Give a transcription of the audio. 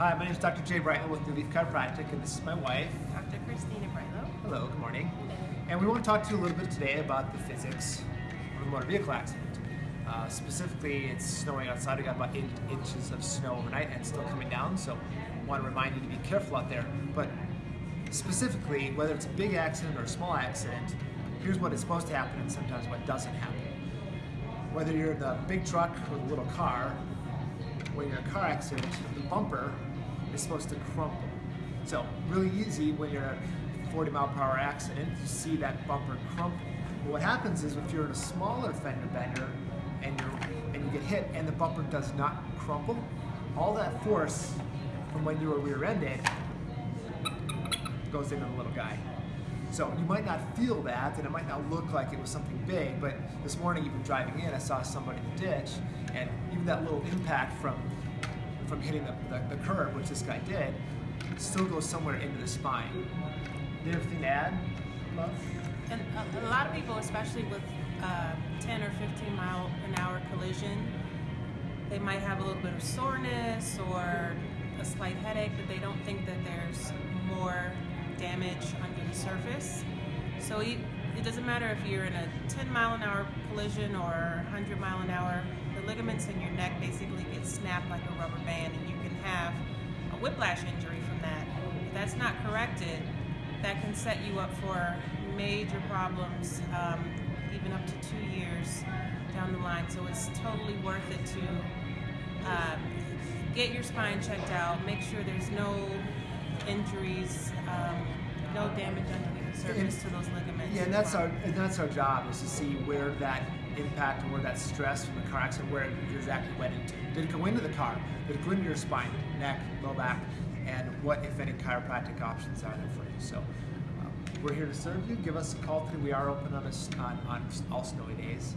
Hi, my name is Dr. Jay Brightlow with New Leaf Chiropractic, and this is my wife. Dr. Christina Brightlow. Hello, good morning. And we want to talk to you a little bit today about the physics of a motor vehicle accident. Uh, specifically, it's snowing outside. We got about eight inches of snow overnight, and it's still coming down. So, I want to remind you to be careful out there. But specifically, whether it's a big accident or a small accident, here's what is supposed to happen, and sometimes what doesn't happen. Whether you're the big truck or the little car, when you're in a car accident, the bumper is supposed to crumple. So really easy when you're in a 40 mile per hour accident, you see that bumper crumple. But what happens is if you're in a smaller fender bender and you and you get hit and the bumper does not crumple, all that force from when you were rear-ended goes into the little guy. So you might not feel that, and it might not look like it was something big, but this morning, even driving in, I saw somebody in the ditch, and even that little impact from from hitting the, the, the curb, which this guy did, still goes somewhere into the spine. Do you have anything to add, love? And a, lot of people, especially with uh, 10 or 15 mile an hour collision, they might have a little bit of soreness or a slight headache, but they don't think that there's more damage the surface. So it, doesn't matter if you're in a 10 mile an hour collision or 100 mile an hour, the ligaments in your neck basically get snapped like a rubber band and you can have a whiplash injury from that. If that's not corrected, that can set you up for major problems, um, even up to two years down the line. So it's totally worth it to um, get your spine checked out, make sure there's no injuries, um, no damage underneath the surface to those ligaments. Yeah, and that's our and that's our job is to see where that impact and where that stress from the car accident where it exactly went into. Did it go into the car? Did it go into your spine, neck, low back, and what if any chiropractic options are there for you? So. um, We're here to serve you. Give us a call today. We are open on, a, on, on all snowy days.